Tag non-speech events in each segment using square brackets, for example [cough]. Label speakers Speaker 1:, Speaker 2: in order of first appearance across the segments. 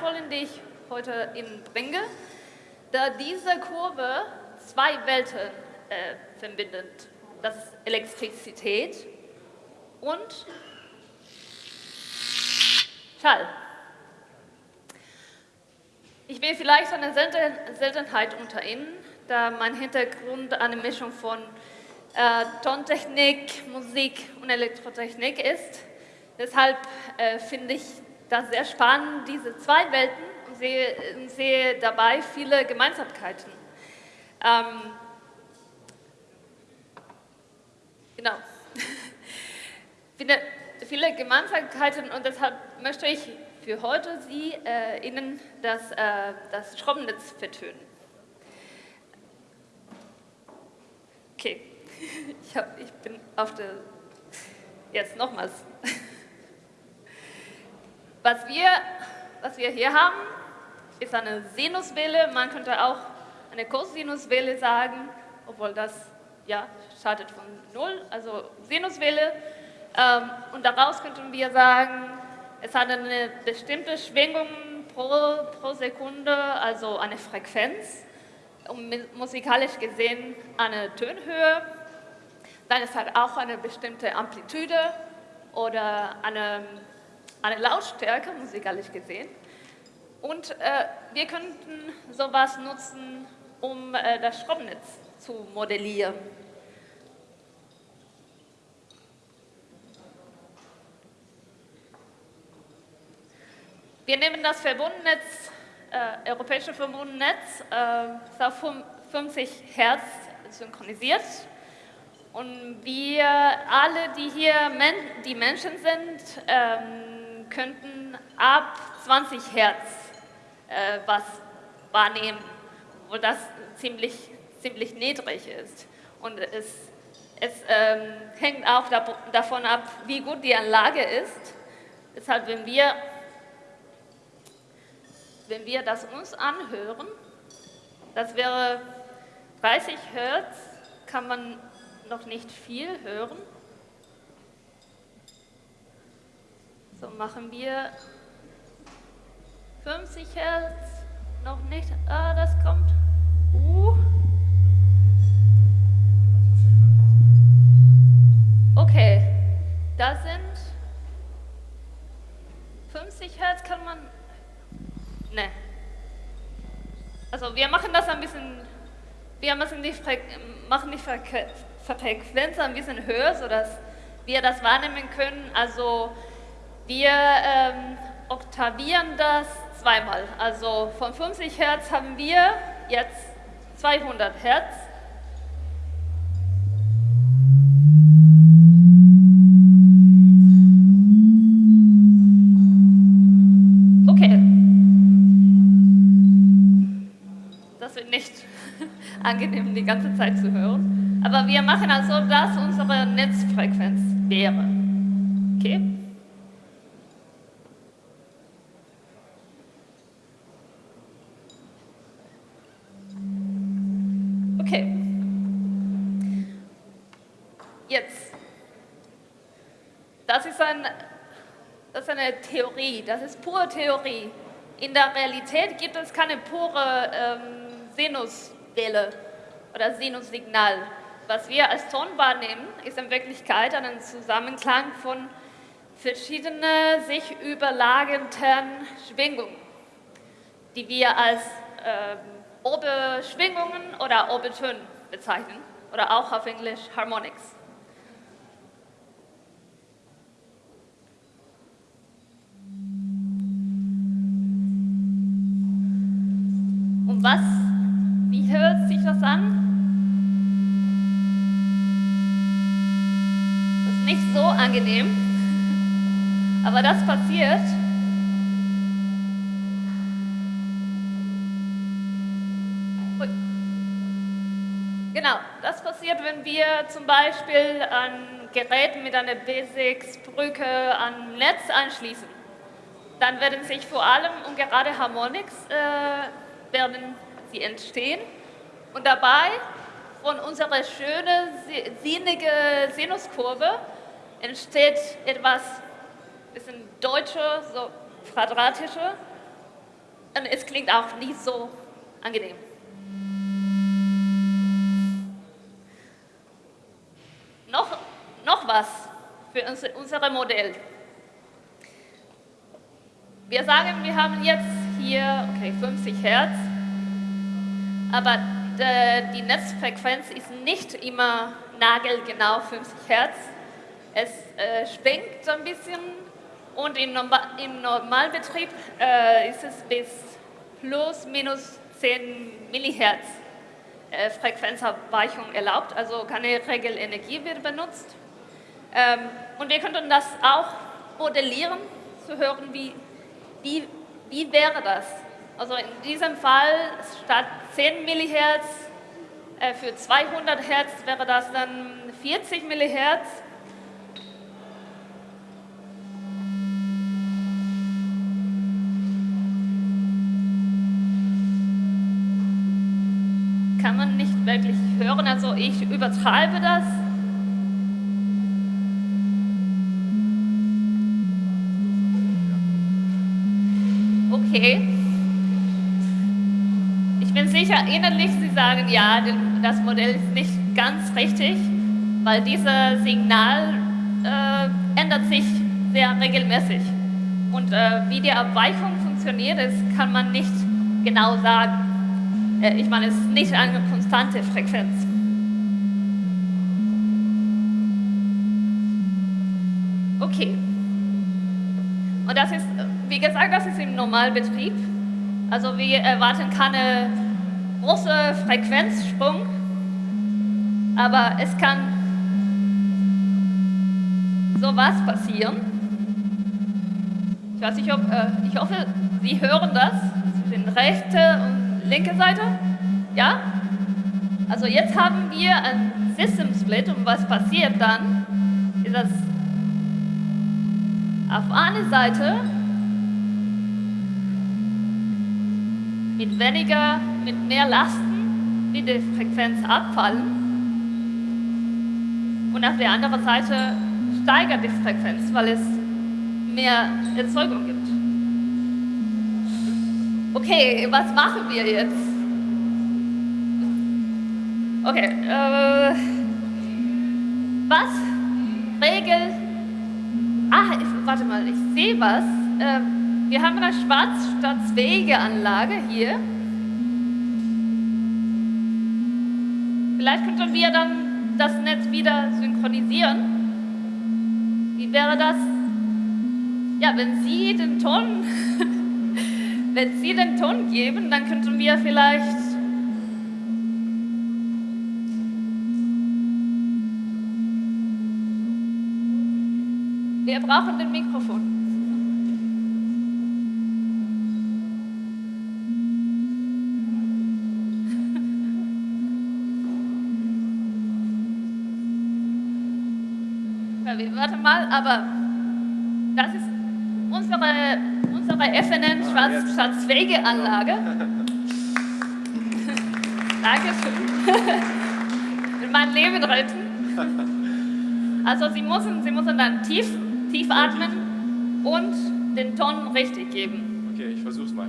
Speaker 1: Folien, die ich heute Ihnen bringe, da diese Kurve zwei Welten äh, verbindet. Das ist Elektrizität und Schall. Ich bin vielleicht eine Seltenheit unter Ihnen, da mein Hintergrund eine Mischung von äh, Tontechnik, Musik und Elektrotechnik ist. Deshalb äh, finde ich das sehr spannend, diese zwei Welten, und sehe, sehe dabei viele Gemeinsamkeiten. Ähm, genau. [laughs] viele, Gemeinsamkeiten und deshalb möchte ich für heute Sie, äh, Ihnen das, äh, das Schraubennetz vertönen. Okay, [laughs] ich, hab, ich bin auf der, jetzt nochmals. [laughs] Was wir, was wir hier haben, ist eine Sinuswelle, man könnte auch eine Cosinuswelle sagen, obwohl das ja, startet von Null, also Sinuswelle. Ähm, und daraus könnten wir sagen, es hat eine bestimmte Schwingung pro, pro Sekunde, also eine Frequenz, und musikalisch gesehen eine Tönhöhe. Dann es hat auch eine bestimmte Amplitude oder eine, eine Lautstärke, musikalisch gesehen. Und äh, wir könnten sowas nutzen, um äh, das Stromnetz zu modellieren. Wir nehmen das Verbundnetz, äh, europäische Verbundnetz, äh, auf 50 Hertz synchronisiert. Und wir alle, die hier Men die Menschen sind, ähm, könnten ab 20 Hertz äh, was wahrnehmen, wo das ziemlich, ziemlich niedrig ist. Und es, es ähm, hängt auch davon ab, wie gut die Anlage ist. Deshalb, wenn wir wenn wir das uns anhören, das wäre 30 Hertz, kann man noch nicht viel hören. So machen wir 50 Hertz, noch nicht, ah, das kommt. Uh. Okay, da sind 50 Hertz kann man Ne. Also wir machen das ein bisschen, wir müssen die Fre machen die Fre Frequenz ein bisschen höher, sodass wir das wahrnehmen können. Also wir ähm, oktavieren das zweimal. Also von 50 Hertz haben wir jetzt 200 Hertz. [laughs] angenehm, die ganze Zeit zu hören. Aber wir machen also, dass unsere Netzfrequenz wäre. Okay? Okay. Jetzt. Das ist, ein, das ist eine Theorie, das ist pure Theorie. In der Realität gibt es keine pure ähm, Sinus Welle oder Sinussignal. Was wir als Ton wahrnehmen, ist in Wirklichkeit ein Zusammenklang von verschiedenen sich überlagenden Schwingungen, die wir als äh, Oberschwingungen oder Obertöne bezeichnen oder auch auf Englisch Harmonics. Und was hört sich das an? Das ist nicht so angenehm, [laughs] aber das passiert. Genau, das passiert, wenn wir zum Beispiel ein Gerät mit einer Basics-Brücke an Netz anschließen. Dann werden sich vor allem und gerade Harmonics äh, werden sie entstehen und dabei von unserer schönen, sinnige Sinuskurve entsteht etwas bisschen deutscher, so quadratische. Und es klingt auch nicht so angenehm. Was für unser Modell. Wir sagen, wir haben jetzt hier okay, 50 Hertz, aber die Netzfrequenz ist nicht immer nagelgenau 50 Hertz. Es äh, schwenkt ein bisschen und im Normalbetrieb äh, ist es bis plus minus 10 Millihertz äh, Frequenzabweichung erlaubt, also keine Regelenergie wird benutzt. Ähm, und wir könnten das auch modellieren, zu hören, wie, wie, wie wäre das? Also in diesem Fall statt 10 Millihertz äh, für 200 Hertz wäre das dann 40 Millihertz kann man nicht wirklich hören. Also ich übertreibe das. Okay. Ich bin sicher, innerlich Sie sagen, ja, das Modell ist nicht ganz richtig, weil dieses Signal äh, ändert sich sehr regelmäßig. Und äh, wie die Abweichung funktioniert, das kann man nicht genau sagen. Äh, ich meine, es ist nicht eine konstante Frequenz. Okay. Und das ist, wie gesagt, das ist im Normalbetrieb. Also wir erwarten keine große Frequenzsprung, aber es kann sowas passieren. Ich weiß nicht, ob, äh, ich hoffe, Sie hören das. zwischen rechte und linke Seite? Ja? Also jetzt haben wir ein System Split und was passiert dann, ist das auf einer Seite mit weniger, mit mehr Lasten wird die Frequenz abfallen und auf der anderen Seite steigert die Frequenz, weil es mehr Erzeugung gibt. Okay, was machen wir jetzt? Okay, äh, was regelt... Ah, ich, warte mal, ich sehe was. Äh, wir haben eine Schwarzstaatswegeanlage hier. Vielleicht könnten wir dann das Netz wieder synchronisieren. Wie wäre das? Ja, wenn Sie den Ton [laughs] Wenn Sie den Ton geben, dann könnten wir vielleicht Wir brauchen den Mikrofon. Warte mal, aber das ist unsere bei FNN Schwarz, Schatzwegeanlage. [laughs] Dankeschön. [laughs] mein Leben retten. Also Sie müssen, Sie müssen dann tief, tief atmen und den Ton richtig geben.
Speaker 2: Okay, ich versuch's mal.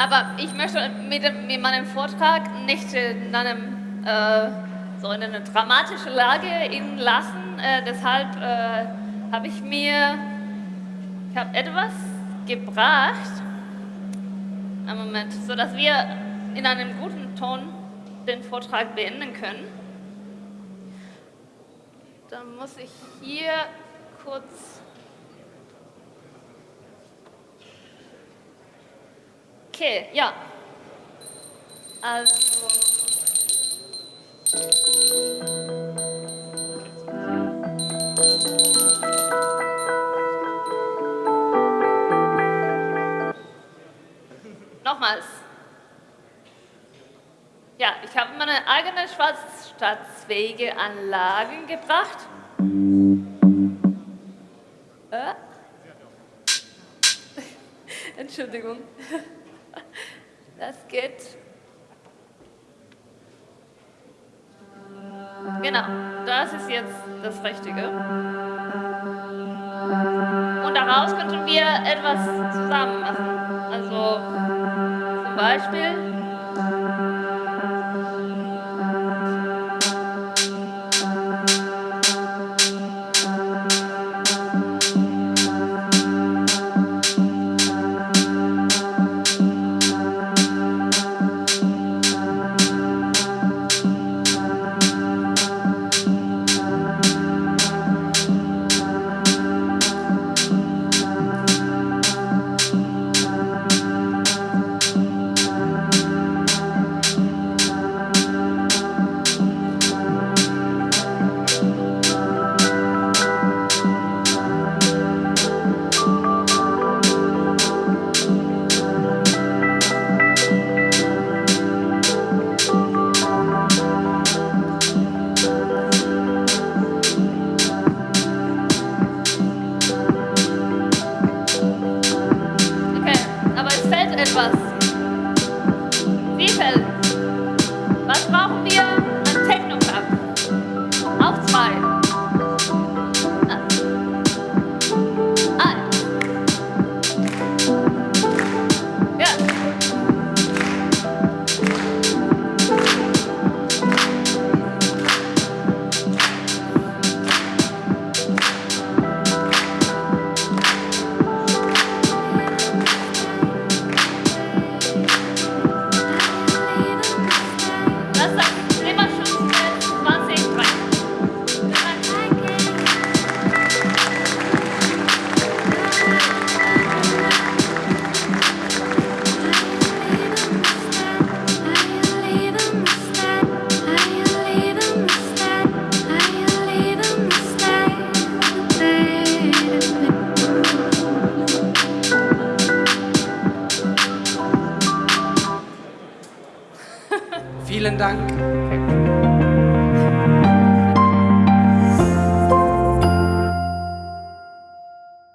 Speaker 1: aber ich möchte mit, mit, meinem Vortrag nicht in einem äh, so in eine dramatische Lage ihn lassen. Äh, deshalb äh, habe ich mir ich habe etwas gebracht, einen Moment, sodass wir in einem guten Ton den Vortrag beenden können. Dann muss ich hier kurz Okay, ja. Also. Nochmals. Ja, ich habe meine eigene schwarzstaatsfähige Anlagen gebracht. Äh? Entschuldigung. Das geht. Genau, das ist jetzt das Richtige. Und daraus könnten wir etwas zusammen machen. Also zum Beispiel